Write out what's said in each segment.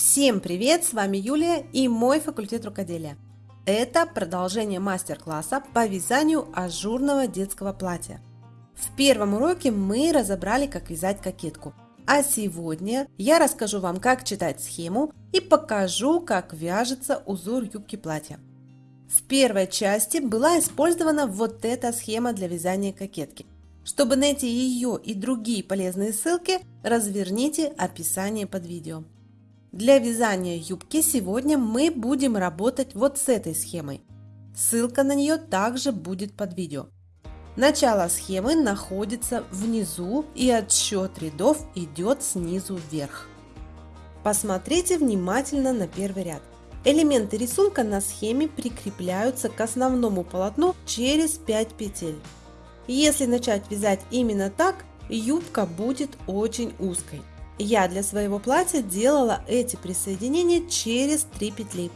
Всем привет! С вами Юлия и мой факультет рукоделия. Это продолжение мастер-класса по вязанию ажурного детского платья. В первом уроке мы разобрали, как вязать кокетку. А сегодня я расскажу вам, как читать схему и покажу, как вяжется узор юбки платья. В первой части была использована вот эта схема для вязания кокетки. Чтобы найти ее и другие полезные ссылки, разверните описание под видео. Для вязания юбки сегодня мы будем работать вот с этой схемой. Ссылка на нее также будет под видео. Начало схемы находится внизу и отсчет рядов идет снизу вверх. Посмотрите внимательно на первый ряд. Элементы рисунка на схеме прикрепляются к основному полотну через 5 петель. Если начать вязать именно так, юбка будет очень узкой. Я для своего платья делала эти присоединения через 3 петли.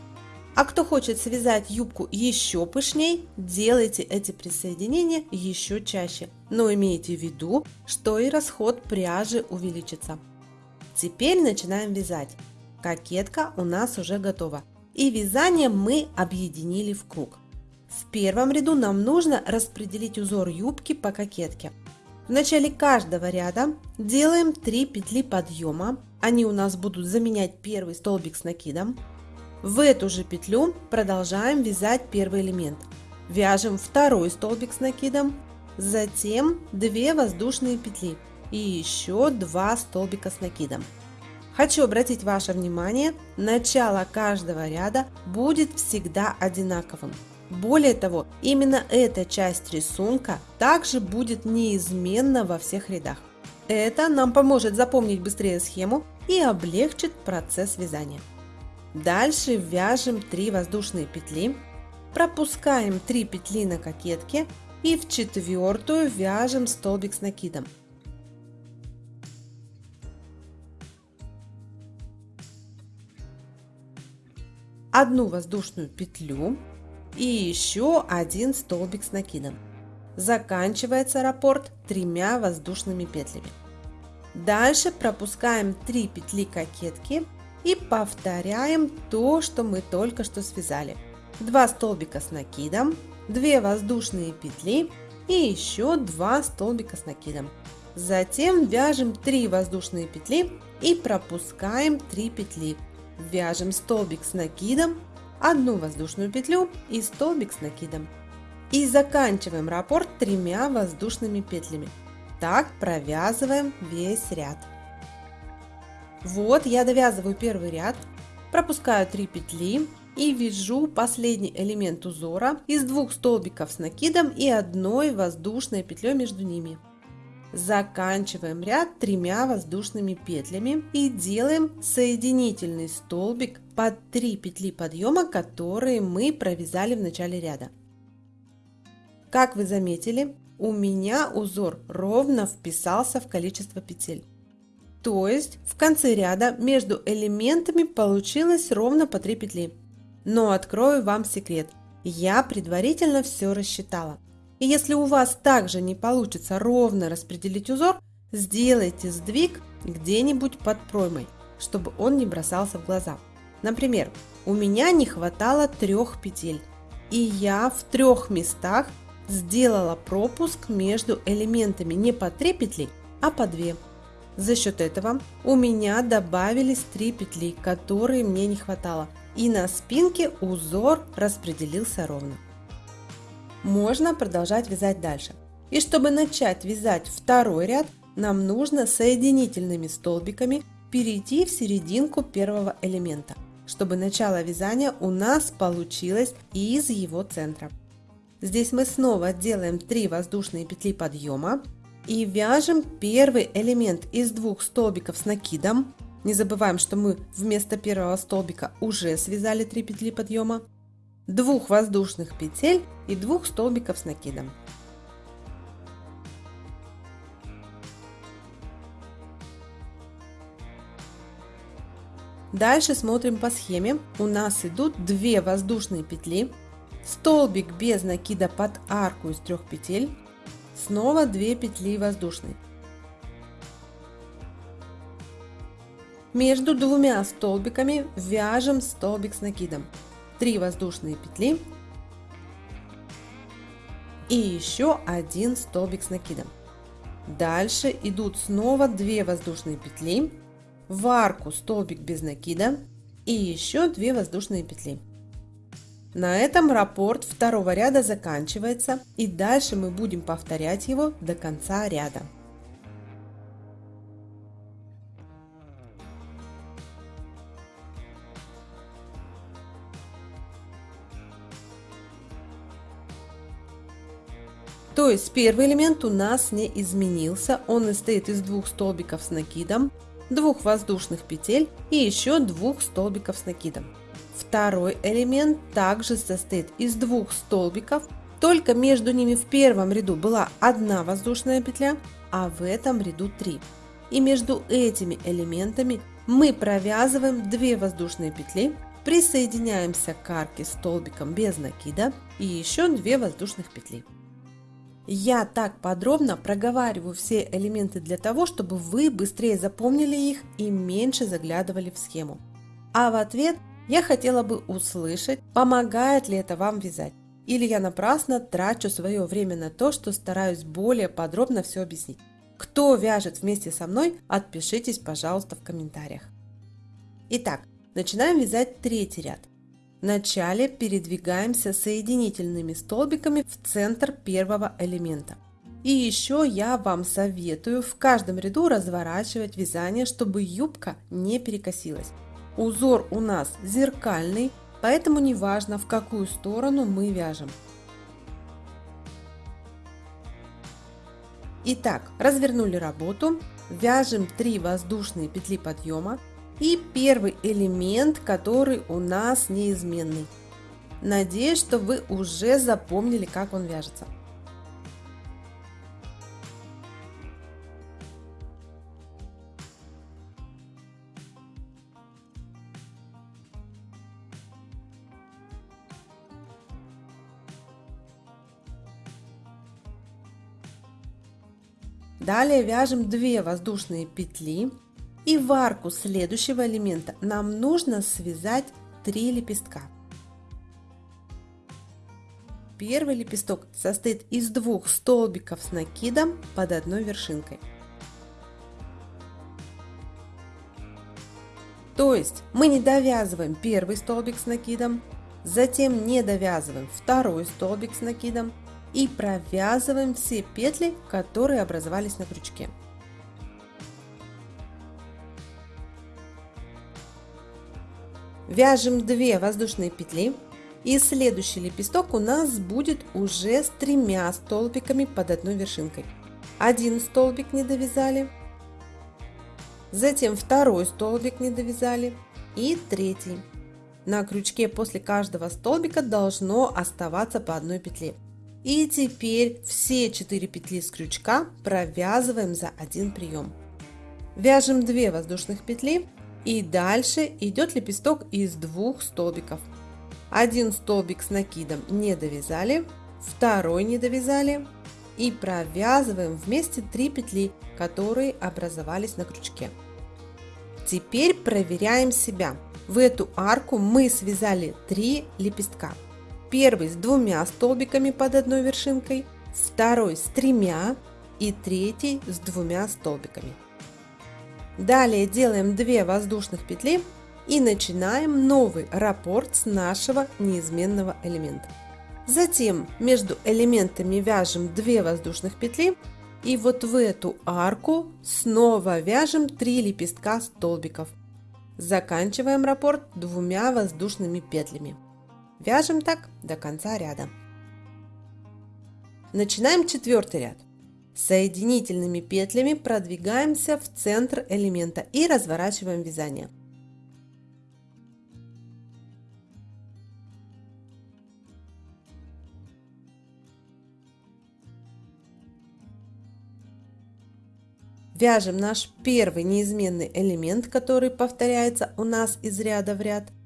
А кто хочет связать юбку еще пышней, делайте эти присоединения еще чаще. Но имейте в виду, что и расход пряжи увеличится. Теперь начинаем вязать. Кокетка у нас уже готова. И вязание мы объединили в круг. В первом ряду нам нужно распределить узор юбки по кокетке. В начале каждого ряда делаем 3 петли подъема. Они у нас будут заменять первый столбик с накидом. В эту же петлю продолжаем вязать первый элемент. Вяжем второй столбик с накидом, затем 2 воздушные петли и еще 2 столбика с накидом. Хочу обратить ваше внимание, начало каждого ряда будет всегда одинаковым. Более того, именно эта часть рисунка также будет неизменна во всех рядах. Это нам поможет запомнить быстрее схему и облегчит процесс вязания. Дальше вяжем 3 воздушные петли, пропускаем 3 петли на кокетке и в четвертую вяжем столбик с накидом. Одну воздушную петлю и еще один столбик с накидом. Заканчивается раппорт тремя воздушными петлями. Дальше пропускаем 3 петли кокетки и повторяем то, что мы только что связали. 2 столбика с накидом, 2 воздушные петли и еще 2 столбика с накидом. Затем вяжем 3 воздушные петли и пропускаем 3 петли. Вяжем столбик с накидом одну воздушную петлю и столбик с накидом. И заканчиваем раппорт тремя воздушными петлями. Так провязываем весь ряд. Вот я довязываю первый ряд, пропускаю 3 петли и вяжу последний элемент узора из двух столбиков с накидом и одной воздушной петлей между ними. Заканчиваем ряд тремя воздушными петлями и делаем соединительный столбик под 3 петли подъема, которые мы провязали в начале ряда. Как вы заметили, у меня узор ровно вписался в количество петель. То есть в конце ряда между элементами получилось ровно по 3 петли. Но открою вам секрет. Я предварительно все рассчитала. И если у вас также не получится ровно распределить узор, сделайте сдвиг где-нибудь под проймой, чтобы он не бросался в глаза. Например, у меня не хватало трех петель, и я в трех местах сделала пропуск между элементами не по 3 петли, а по 2. За счет этого у меня добавились 3 петли, которые мне не хватало, и на спинке узор распределился ровно можно продолжать вязать дальше. И чтобы начать вязать второй ряд, нам нужно соединительными столбиками перейти в серединку первого элемента, чтобы начало вязания у нас получилось из его центра. Здесь мы снова делаем 3 воздушные петли подъема и вяжем первый элемент из двух столбиков с накидом. Не забываем, что мы вместо первого столбика уже связали 3 петли подъема двух воздушных петель и двух столбиков с накидом. Дальше смотрим по схеме. У нас идут 2 воздушные петли, столбик без накида под арку из трех петель, снова 2 петли воздушные. Между двумя столбиками вяжем столбик с накидом. 3 воздушные петли и еще один столбик с накидом. Дальше идут снова 2 воздушные петли, в арку столбик без накида и еще 2 воздушные петли. На этом раппорт второго ряда заканчивается и дальше мы будем повторять его до конца ряда. То есть первый элемент у нас не изменился, он состоит из двух столбиков с накидом, двух воздушных петель и еще двух столбиков с накидом. Второй элемент также состоит из двух столбиков, только между ними в первом ряду была одна воздушная петля, а в этом ряду три. И между этими элементами мы провязываем 2 воздушные петли, присоединяемся к арке столбиком без накида и еще 2 воздушных петли. Я так подробно проговариваю все элементы для того, чтобы вы быстрее запомнили их и меньше заглядывали в схему. А в ответ я хотела бы услышать, помогает ли это вам вязать. Или я напрасно трачу свое время на то, что стараюсь более подробно все объяснить. Кто вяжет вместе со мной, отпишитесь, пожалуйста, в комментариях. Итак, начинаем вязать третий ряд. Вначале передвигаемся соединительными столбиками в центр первого элемента. И еще я вам советую в каждом ряду разворачивать вязание, чтобы юбка не перекосилась. Узор у нас зеркальный, поэтому не важно в какую сторону мы вяжем. Итак, развернули работу, вяжем 3 воздушные петли подъема, и первый элемент, который у нас неизменный. Надеюсь, что вы уже запомнили, как он вяжется. Далее вяжем 2 воздушные петли и в арку следующего элемента нам нужно связать 3 лепестка. Первый лепесток состоит из двух столбиков с накидом под одной вершинкой. То есть мы не довязываем первый столбик с накидом, затем не довязываем второй столбик с накидом и провязываем все петли, которые образовались на крючке. Вяжем 2 воздушные петли и следующий лепесток у нас будет уже с тремя столбиками под одной вершинкой. Один столбик не довязали, затем второй столбик не довязали и третий. На крючке после каждого столбика должно оставаться по одной петле. И теперь все 4 петли с крючка провязываем за один прием. Вяжем 2 воздушных петли и дальше идет лепесток из двух столбиков. Один столбик с накидом не довязали, второй не довязали и провязываем вместе 3 петли, которые образовались на крючке. Теперь проверяем себя. В эту арку мы связали 3 лепестка. Первый с двумя столбиками под одной вершинкой, второй с тремя и третий с двумя столбиками. Далее делаем 2 воздушных петли и начинаем новый раппорт с нашего неизменного элемента. Затем между элементами вяжем 2 воздушных петли и вот в эту арку снова вяжем 3 лепестка столбиков. Заканчиваем раппорт двумя воздушными петлями. Вяжем так до конца ряда. Начинаем четвертый ряд. Соединительными петлями продвигаемся в центр элемента и разворачиваем вязание. Вяжем наш первый неизменный элемент, который повторяется у нас из ряда в ряд –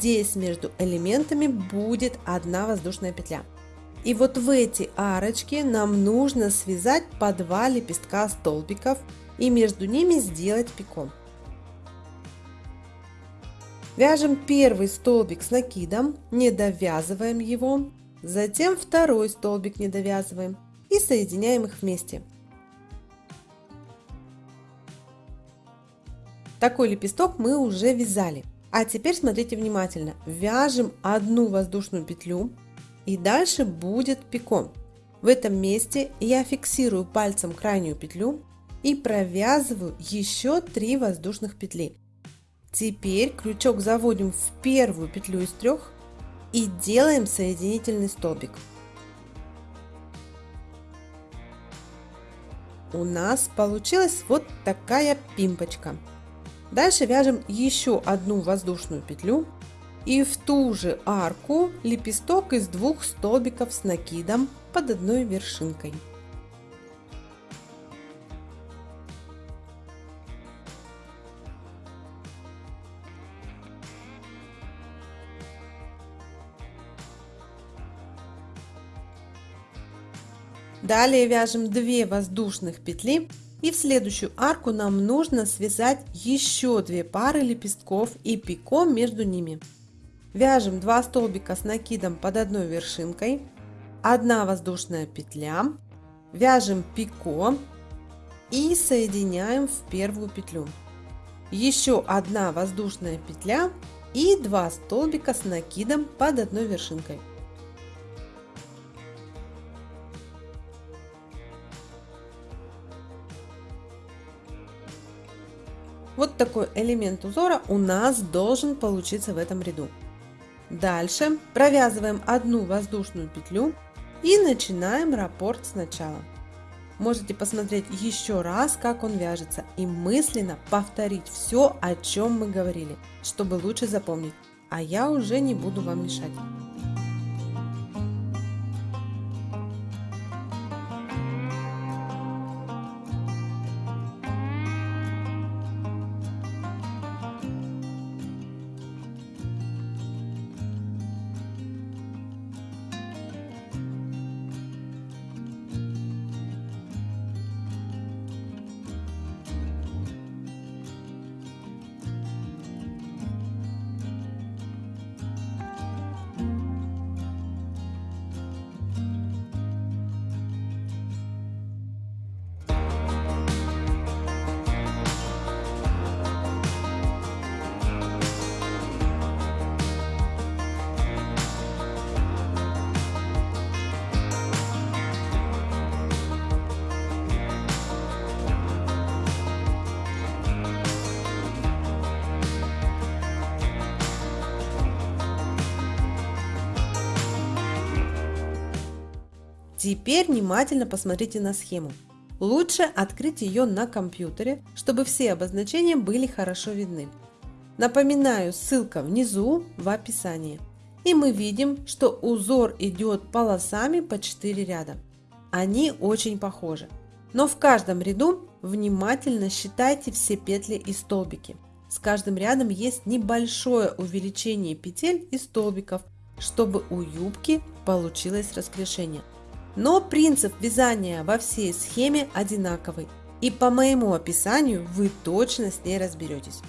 здесь между элементами будет одна воздушная петля. И вот в эти арочки нам нужно связать по два лепестка столбиков и между ними сделать пико. Вяжем первый столбик с накидом, не довязываем его, затем второй столбик не довязываем и соединяем их вместе. Такой лепесток мы уже вязали. А теперь смотрите внимательно. Вяжем одну воздушную петлю и дальше будет пико. В этом месте я фиксирую пальцем крайнюю петлю и провязываю еще 3 воздушных петли. Теперь крючок заводим в первую петлю из трех и делаем соединительный столбик. У нас получилась вот такая пимпочка. Дальше вяжем еще одну воздушную петлю и в ту же арку лепесток из двух столбиков с накидом под одной вершинкой. Далее вяжем 2 воздушных петли и в следующую арку нам нужно связать еще 2 пары лепестков и пико между ними. Вяжем 2 столбика с накидом под одной вершинкой, 1 воздушная петля, вяжем пико и соединяем в первую петлю. Еще одна воздушная петля и 2 столбика с накидом под одной вершинкой. Вот такой элемент узора у нас должен получиться в этом ряду. Дальше провязываем одну воздушную петлю и начинаем раппорт сначала. Можете посмотреть еще раз, как он вяжется и мысленно повторить все, о чем мы говорили, чтобы лучше запомнить. А я уже не буду вам мешать. Теперь внимательно посмотрите на схему. Лучше открыть ее на компьютере, чтобы все обозначения были хорошо видны. Напоминаю, ссылка внизу в описании. И мы видим, что узор идет полосами по 4 ряда. Они очень похожи. Но в каждом ряду внимательно считайте все петли и столбики. С каждым рядом есть небольшое увеличение петель и столбиков, чтобы у юбки получилось раскрашение. Но принцип вязания во всей схеме одинаковый, и по моему описанию вы точно с ней разберетесь.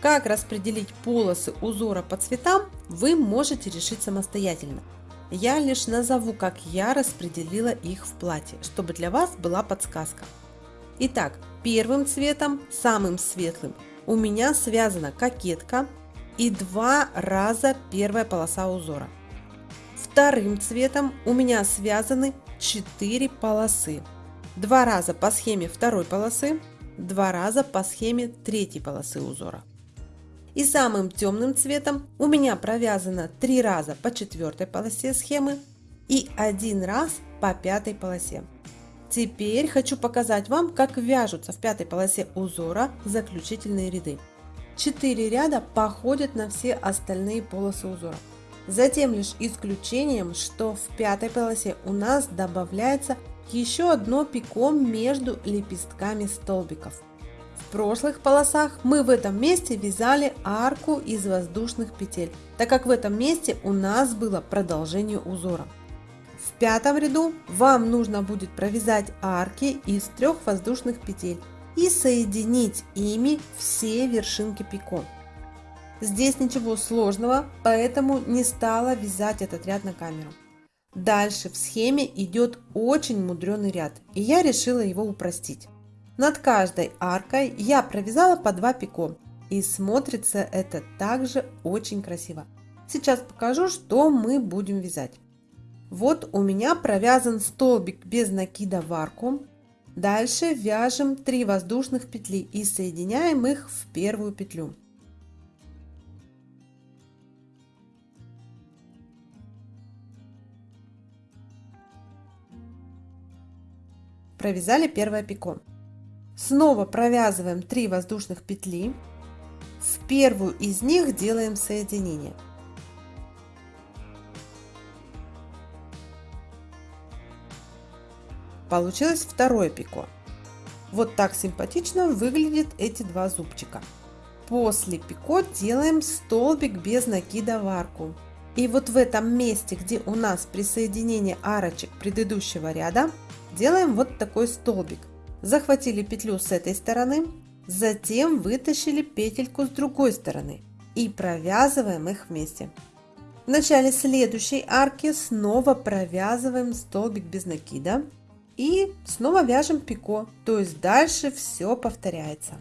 Как распределить полосы узора по цветам, вы можете решить самостоятельно. Я лишь назову, как я распределила их в платье, чтобы для вас была подсказка. Итак, первым цветом, самым светлым, у меня связана кокетка и два раза первая полоса узора. Вторым цветом у меня связаны 4 полосы. Два раза по схеме второй полосы, два раза по схеме третьей полосы узора. И самым темным цветом у меня провязано 3 раза по четвертой полосе схемы и один раз по пятой полосе. Теперь хочу показать вам, как вяжутся в пятой полосе узора заключительные ряды. 4 ряда походят на все остальные полосы узора. Затем лишь исключением, что в пятой полосе у нас добавляется еще одно пико между лепестками столбиков. В прошлых полосах мы в этом месте вязали арку из воздушных петель, так как в этом месте у нас было продолжение узора. В пятом ряду вам нужно будет провязать арки из трех воздушных петель и соединить ими все вершинки пико. Здесь ничего сложного, поэтому не стала вязать этот ряд на камеру. Дальше в схеме идет очень мудреный ряд, и я решила его упростить. Над каждой аркой я провязала по 2 пико, и смотрится это также очень красиво. Сейчас покажу, что мы будем вязать. Вот у меня провязан столбик без накида в арку. Дальше вяжем 3 воздушных петли и соединяем их в первую петлю. Провязали первое пико. Снова провязываем 3 воздушных петли. В первую из них делаем соединение. Получилось второе пико. Вот так симпатично выглядят эти два зубчика. После пико делаем столбик без накида в арку. И вот в этом месте, где у нас присоединение арочек предыдущего ряда, делаем вот такой столбик. Захватили петлю с этой стороны, затем вытащили петельку с другой стороны и провязываем их вместе. В начале следующей арки снова провязываем столбик без накида и снова вяжем пико, то есть дальше все повторяется.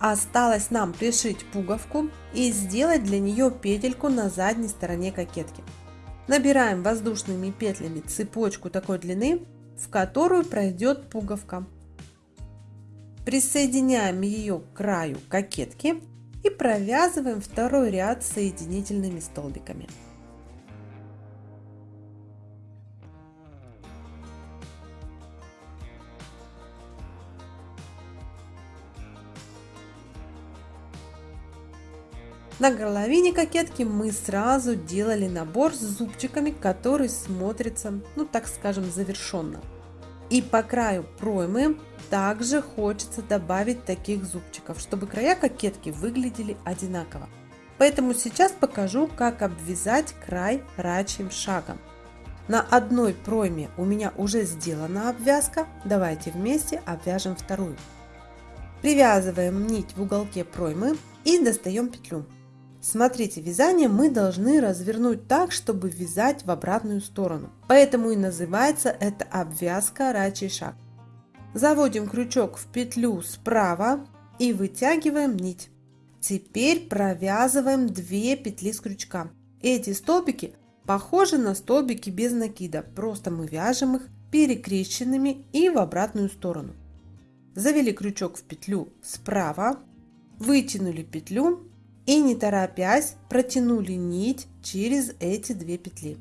Осталось нам пришить пуговку и сделать для нее петельку на задней стороне кокетки. Набираем воздушными петлями цепочку такой длины, в которую пройдет пуговка. Присоединяем ее к краю кокетки и провязываем второй ряд соединительными столбиками. На горловине кокетки мы сразу делали набор с зубчиками, который смотрится, ну так скажем, завершенно. И по краю проймы также хочется добавить таких зубчиков, чтобы края кокетки выглядели одинаково. Поэтому сейчас покажу, как обвязать край рачьим шагом. На одной пройме у меня уже сделана обвязка, давайте вместе обвяжем вторую. Привязываем нить в уголке проймы и достаем петлю. Смотрите, вязание мы должны развернуть так, чтобы вязать в обратную сторону. Поэтому и называется это обвязка рачий шаг. Заводим крючок в петлю справа и вытягиваем нить. Теперь провязываем 2 петли с крючка. Эти столбики похожи на столбики без накида, просто мы вяжем их перекрещенными и в обратную сторону. Завели крючок в петлю справа, вытянули петлю и не торопясь протянули нить через эти две петли.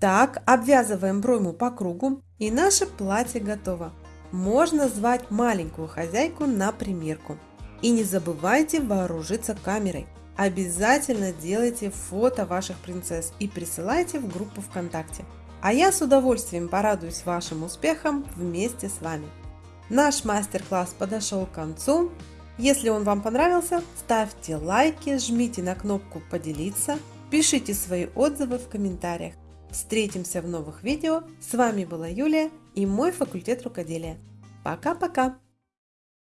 Так обвязываем пройму по кругу и наше платье готово. Можно звать маленькую хозяйку на примерку. И не забывайте вооружиться камерой. Обязательно делайте фото ваших принцесс и присылайте в группу ВКонтакте. А я с удовольствием порадуюсь вашим успехам вместе с вами. Наш мастер-класс подошел к концу. Если он вам понравился, ставьте лайки, жмите на кнопку «Поделиться», пишите свои отзывы в комментариях. Встретимся в новых видео. С вами была Юлия и мой факультет рукоделия. Пока-пока!